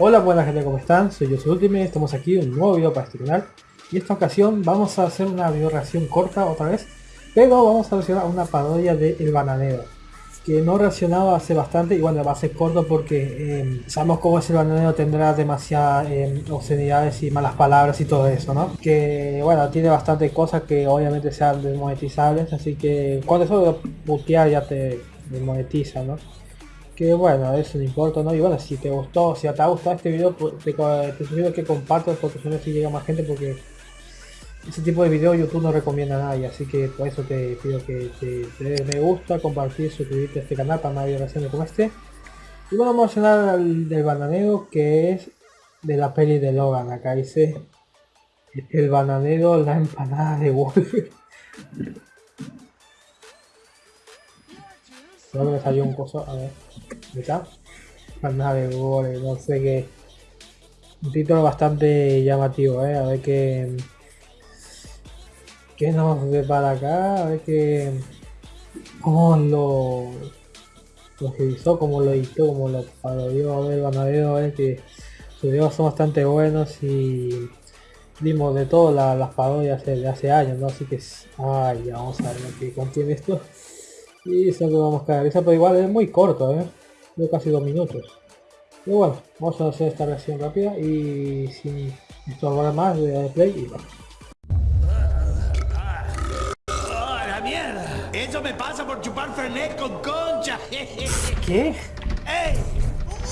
Hola buena gente, ¿cómo están? Soy yo, Ultimate, estamos aquí en un nuevo video para este canal Y esta ocasión vamos a hacer una video reacción corta otra vez Pero vamos a reaccionar una parodia de El Bananero Que no reaccionaba hace bastante y bueno, va a ser corto porque eh, sabemos cómo es El Bananero tendrá demasiadas eh, obscenidades y malas palabras y todo eso, ¿no? Que bueno, tiene bastantes cosas que obviamente sean desmonetizables Así que cuando eso de putear ya te desmonetiza, ¿no? Que bueno, eso no importa, ¿no? Y bueno, si te gustó, si te ha gustado este video, pues, te, sugiero que compartas porque si no si llega más gente porque ese tipo de video YouTube no recomienda a nadie, así que por eso te pido que te, des me gusta, compartir, suscribirte a este canal para más videos como este. Y bueno, vamos a hablar al, del bananero que es de la peli de Logan, acá dice el bananero, la empanada de Wolf. Solo me salió un coso, a ver. ¿Está? Nada de goles, no sé qué. Un título bastante llamativo, ¿eh? A ver qué... ¿Qué nos ve para acá? A ver qué... ¿Cómo lo... Lo revisó, cómo lo editó, cómo lo parodió, a ver, van a ver, que sus videos son bastante buenos y vimos de todo las parodias de hace años, ¿no? Así que, ay, vamos a ver qué contiene esto. Y eso que vamos a esa pero igual es muy corto, ¿eh? De casi dos minutos. Pero bueno, vamos a hacer esta reacción rápida y sin estorbar más de play y va. ¡Oh, la mierda! Eso me pasa por chupar Fernet con concha. ¿Qué? ¡Ey!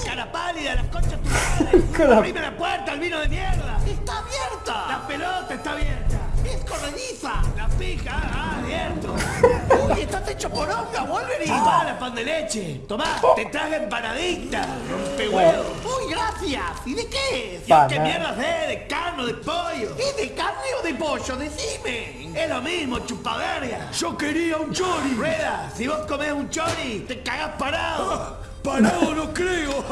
¡Cara pálida, las conchas tu madre! ¡Abrime la puerta, el vino de mierda! ¡Está abierta! ¡La pelota está abierta! ¡Es corrediza! ¡La pija! ¡Ah, abierto! ¡Uy, estás hecho por honga, Wolverine! ¡Tomá la pan de leche! ¡Tomá! ¡Te traje empanadita! ¡Rompehuevo! ¡Uy, gracias! ¿Y de qué es? ¿Qué mierda es? ¿De carne o de pollo? ¿Es de carne o de pollo? ¡Decime! Es lo mismo, chupaverga. Yo quería un chori. Rueda, si vos comés un chori, te cagás parado. Ah, parado no creo.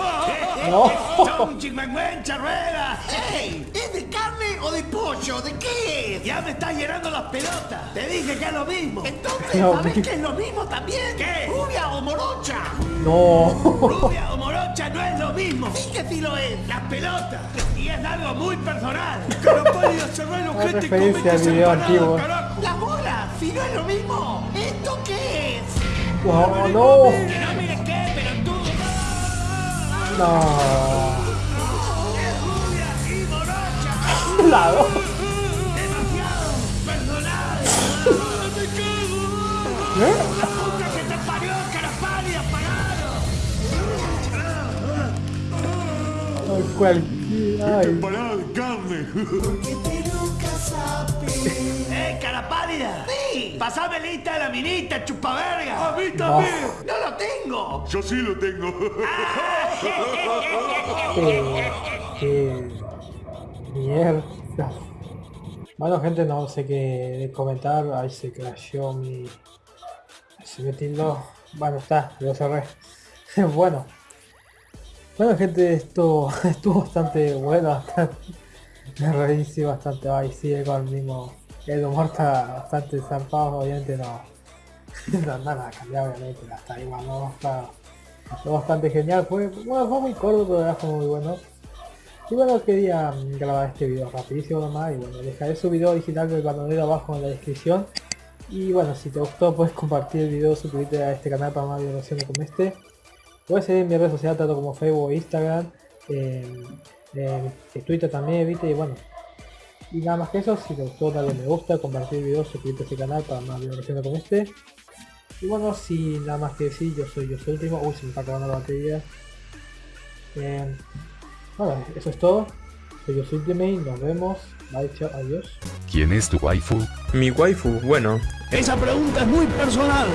no. Son chingüengüencha, rueda. ¡Ey! ¿Es de carne o de pollo? ¿De qué Ya me estás llenando las pelotas. Te dije que es lo mismo. Entonces, ¿sabes qué es lo mismo también? ¿Qué? ¿Rubia o morocha? No. Rubia o morocha no es lo mismo. Sí que sí lo es. Las pelotas. Y es algo muy personal. Carapálida, cerrá el ojete y comete separado, carajo. La bola, si no es lo mismo. ¿Esto qué es? No, no. Que no mires qué, pero tú. No. Morocha. Claro. Demasiado personal. ¡Me cago! ¿Eh? ¡La puta que te parió, carapálida, parado! Ay, de carne. ¡Eh, cara pálida! ¡Sí! ¡Pasame lista de la minita, chupaverga! ¡A mí también! ¡No lo tengo! Yo sí lo tengo. Qué, qué mierda. Bueno gente, no sé qué comentar. Ahí se crashó mi... Se me tildó. Bueno, está, lo cerré. bueno. Bueno gente, esto estuvo bastante bueno. Me reí bastante. Ahí sigue con el mismo... El humor está bastante zarpado, obviamente no... no nada cambiado obviamente, hasta igual no está... Bastante genial, fue, bueno, fue muy corto, pero fue muy bueno. Y bueno, quería mm, grabar este video rapidísimo nomás y bueno, dejaré su video original del bananero abajo en la descripción. Y bueno, si te gustó puedes compartir el video, suscribirte a este canal para más videos como este. Puedes seguir en mi red social tanto como Facebook e Instagram, en Twitter también, viste, y bueno. Y nada más que eso, si te gustó dale me gusta, compartir el video, suscribirte a este canal para más videos como este. Y bueno, sin nada más que decir, yo soy yo soy último. Uy, se me está acabando la batería. Eh, bueno, eso es todo. Soy yo soy Ultimate, nos vemos. Bye, chao, adiós. ¿Quién es tu waifu? Mi waifu, bueno. Esa pregunta es muy personal.